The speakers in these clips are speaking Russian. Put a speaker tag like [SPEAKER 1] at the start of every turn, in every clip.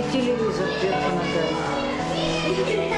[SPEAKER 1] и телевизор вверх ногами.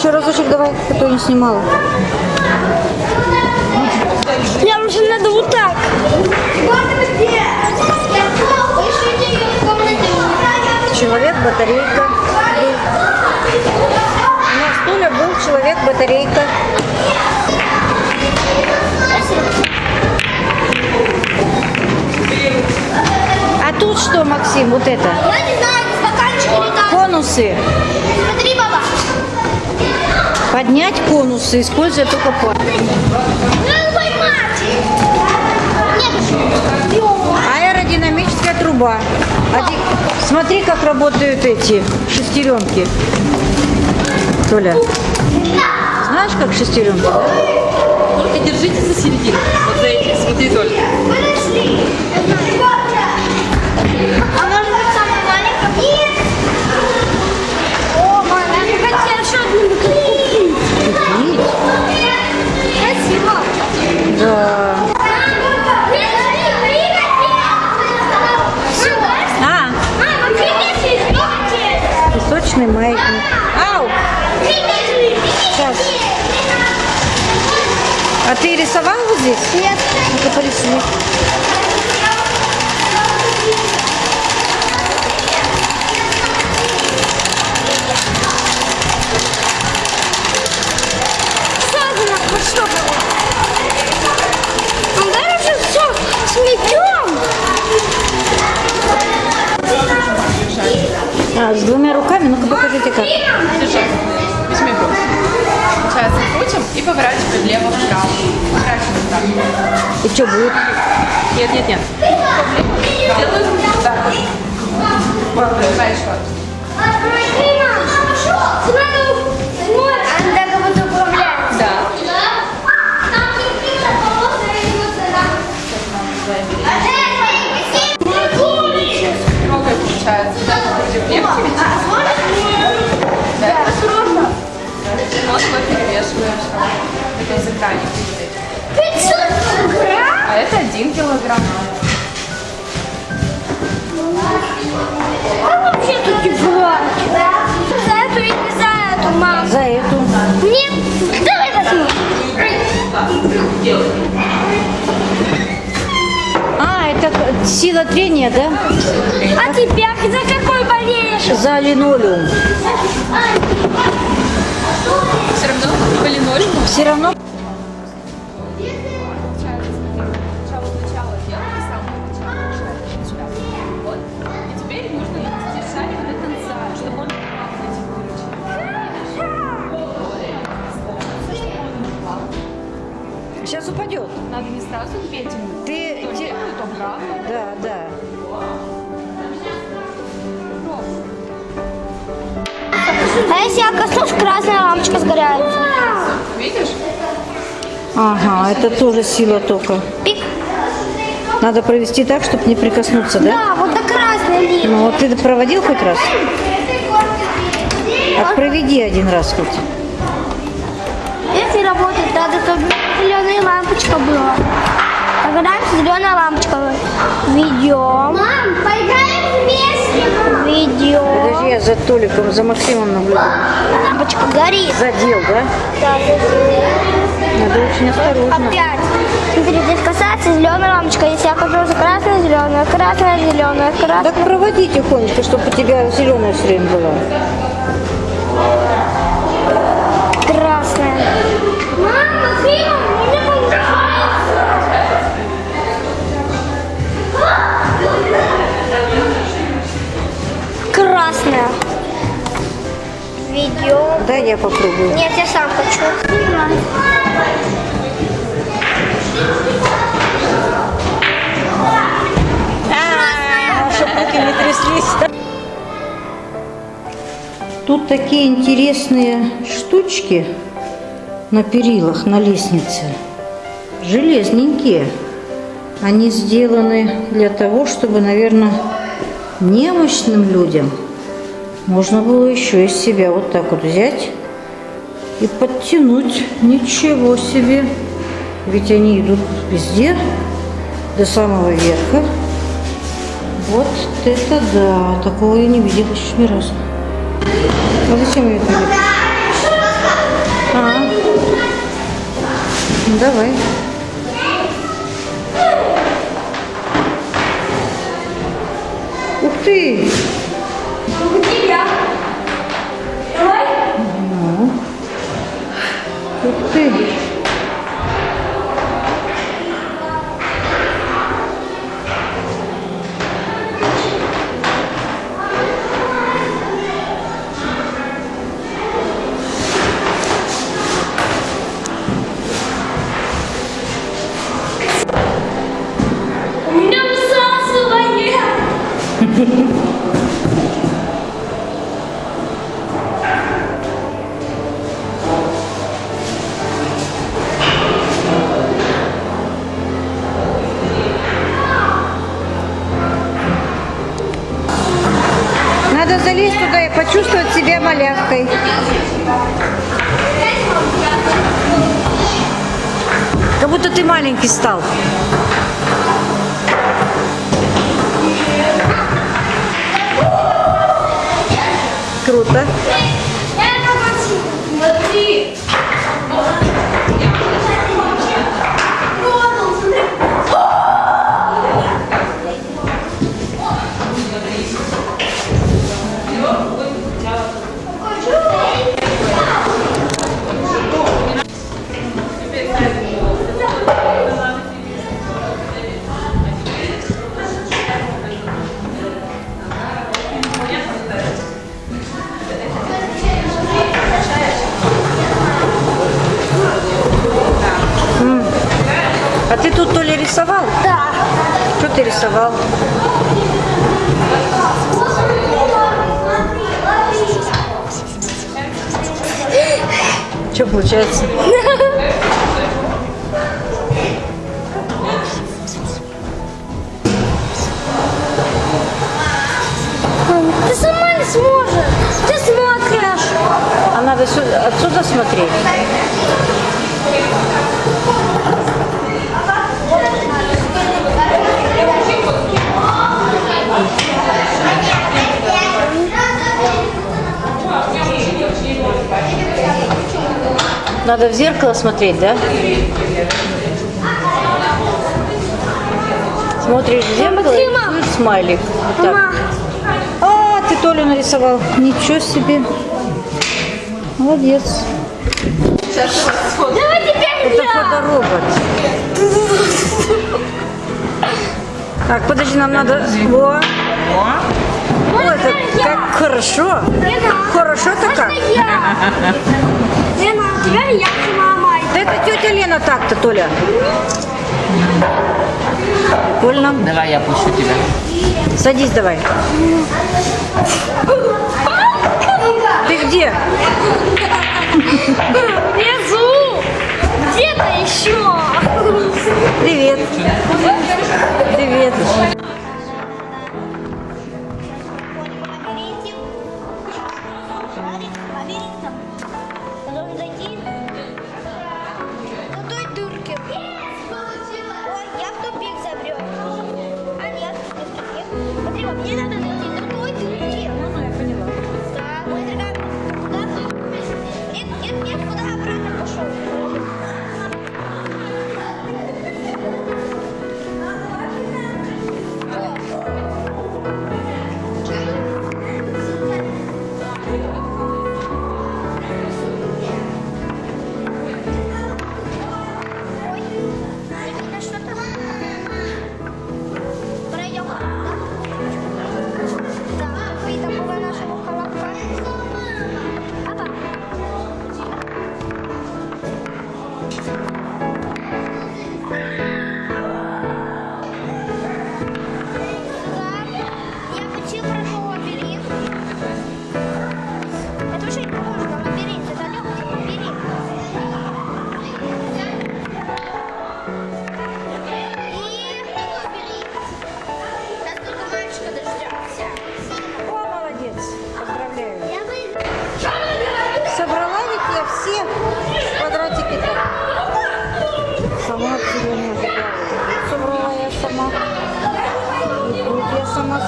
[SPEAKER 1] Еще разочек давай, а то я не снимала.
[SPEAKER 2] Мне уже надо вот так.
[SPEAKER 1] Человек-батарейка. был. На стуле был человек-батарейка. А тут что, Максим, вот это?
[SPEAKER 2] Я не знаю, стаканчик или так.
[SPEAKER 1] Конусы.
[SPEAKER 2] Смотри, баба.
[SPEAKER 1] Поднять конусы, используя только пальцы. Аэродинамическая труба. Оди- Смотри, как работают эти шестеренки. Толя, знаешь, как шестеренки? да?
[SPEAKER 3] только держите за середину. Вот за эти, смотри только.
[SPEAKER 1] Сейчас. А ты рисовал вот здесь?
[SPEAKER 2] Нет.
[SPEAKER 1] Ну-ка порисуй.
[SPEAKER 2] Вот что было? Давай уже все сметем.
[SPEAKER 1] А, с двумя руками? Ну-ка покажите как.
[SPEAKER 3] Держи. Возьми. Сейчас крутим и поворачиваем влево-вправо. Поворачиваем вправо.
[SPEAKER 1] И что будет?
[SPEAKER 3] Нет, нет, нет. Делаем вот так вот. Вот,
[SPEAKER 2] будто управляется.
[SPEAKER 3] Да. Трогай, получается. Да, крутим вверх. Это из экраника стоит.
[SPEAKER 2] 500 грамм?
[SPEAKER 3] А это один килограмм.
[SPEAKER 2] Как вообще тут тяжело? За эту или не за эту, мам?
[SPEAKER 1] За эту.
[SPEAKER 2] Нет, давай возьму.
[SPEAKER 1] А, это сила трения, да?
[SPEAKER 2] А тебя за какой болеешь?
[SPEAKER 1] За линолеум.
[SPEAKER 3] Все равно по линолеуму.
[SPEAKER 1] Все равно сейчас упадет.
[SPEAKER 3] Надо не сразу две тянуть.
[SPEAKER 1] Ты. Да, да.
[SPEAKER 2] А если я коснусь, красная лампочка сгорает.
[SPEAKER 3] Видишь?
[SPEAKER 1] Ага, это тоже сила тока.
[SPEAKER 2] Пик.
[SPEAKER 1] Надо провести так, чтобы не прикоснуться, да?
[SPEAKER 2] Да, вот до красной линии.
[SPEAKER 1] Ну вот ты проводил хоть раз? Так проведи один раз хоть.
[SPEAKER 2] Если работать, надо, чтобы зеленая лампочка была. Когда зеленая лампочка. Ведем. Мам, поиграем вместе. Ведем.
[SPEAKER 1] Подожди, я за Толиком, за Максимом наблюдаю.
[SPEAKER 2] Лампочка горит.
[SPEAKER 1] Задел, да?
[SPEAKER 2] Да,
[SPEAKER 1] Надо очень осторожно.
[SPEAKER 2] Опять. Смотри, здесь касается зеленая лампочка. Если я хожу за красная, зеленая, красная, зеленая, красная.
[SPEAKER 1] Так проводи тихонечко, чтобы у тебя зеленая все время была.
[SPEAKER 2] Красная. Мама, фильм Ведем.
[SPEAKER 1] Да, я попробую.
[SPEAKER 2] Нет, я сам хочу.
[SPEAKER 1] Чтобы руки не тряслись. Тут такие интересные штучки на перилах, на лестнице. Железненькие. Они сделаны для того, чтобы, наверное, немощным людям можно было еще из себя вот так вот взять и подтянуть. Ничего себе! Ведь они идут везде, до самого верха. Вот это да, такого я не видела еще ни разу. А зачем ее крепить? А, ну, давай. Ух ты! Ух ты!
[SPEAKER 2] У меня всасывание.
[SPEAKER 1] Маленький стал. Круто. А ты тут то ли рисовал?
[SPEAKER 2] Да.
[SPEAKER 1] Что ты рисовал? Что получается?
[SPEAKER 2] Ты сама не сможешь. Ты смотришь.
[SPEAKER 1] А надо сюда, отсюда смотреть. Надо в зеркало смотреть, да? Смотришь в зеркало и
[SPEAKER 2] Дима!
[SPEAKER 1] рисуешь смайлик. Вот так.
[SPEAKER 2] Мама,
[SPEAKER 1] А, ты Толю нарисовал. Ничего себе. Молодец.
[SPEAKER 2] давай теперь
[SPEAKER 1] Это фоторобот. Так, подожди, нам надо... Во. О, это как хорошо. Хорошо-то как.
[SPEAKER 2] Можно я? Лена, теперь я с мамой.
[SPEAKER 1] Да это тетя Лена так-то, Толя. Больно?
[SPEAKER 4] Давай я пущу тебя.
[SPEAKER 1] Садись давай. Ты где?
[SPEAKER 2] Внизу. Где-то еще.
[SPEAKER 1] Привет. Привет.
[SPEAKER 2] Thank you.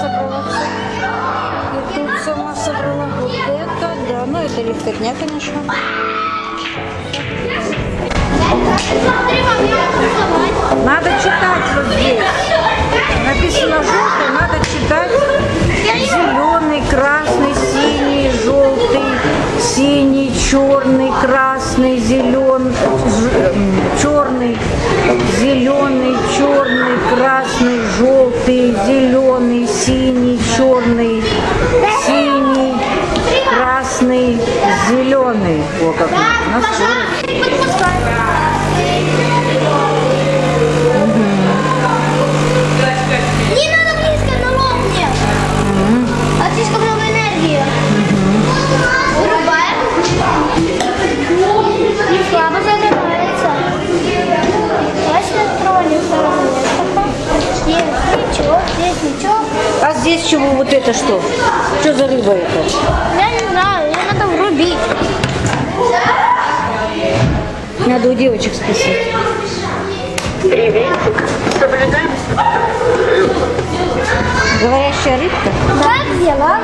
[SPEAKER 1] Собрала все. И тут сама собрала. Вот это, да. Ну, это легкотня, конечно. Надо читать вот здесь. Написано желтый, надо читать. Зеленый, красный, синий, желтый, синий, черный, красный, зеленый, черный, зеленый, черный, красный, желтый, зеленый, синий, черный, синий, красный, зеленый. О, как.
[SPEAKER 2] Здесь
[SPEAKER 1] чего вот это что? Что за рыба это?
[SPEAKER 2] Я не знаю, ее надо врубить.
[SPEAKER 1] Надо у девочек спросить. Говорящая рыбка?
[SPEAKER 2] Дела? Как дела?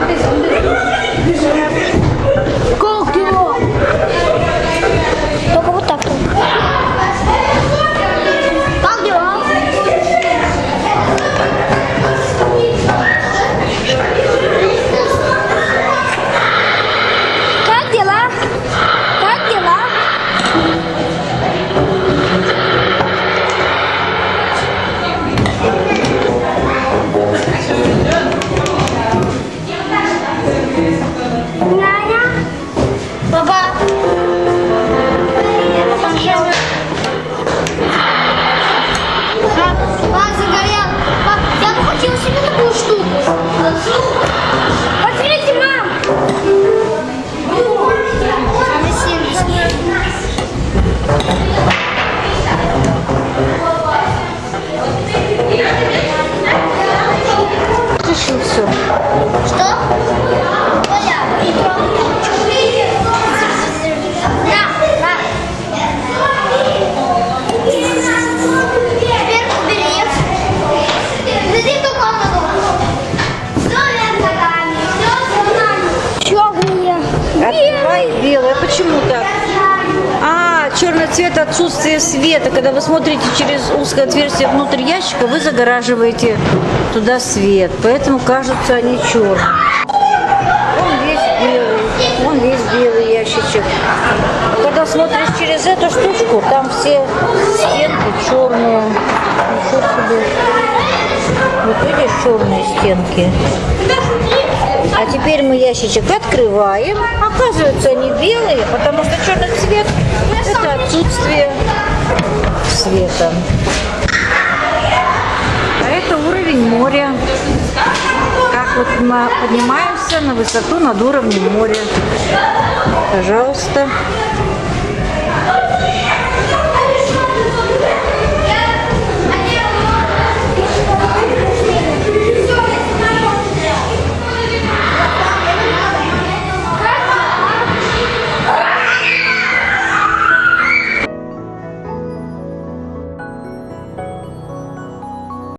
[SPEAKER 1] Почему? А, черный цвет отсутствие света. Когда вы смотрите через узкое отверстие внутрь ящика, вы загораживаете туда свет. Поэтому кажутся они черными. Он весь белый. Он весь белый ящичек. Когда смотришь через эту штучку, там все стенки черные. Ничего себе. Вот видишь черные стенки. А теперь мы ящичек открываем. Оказывается, они белые, потому что черный цвет – это отсутствие света. А это уровень моря. Как вот мы поднимаемся на высоту над уровнем моря. Пожалуйста.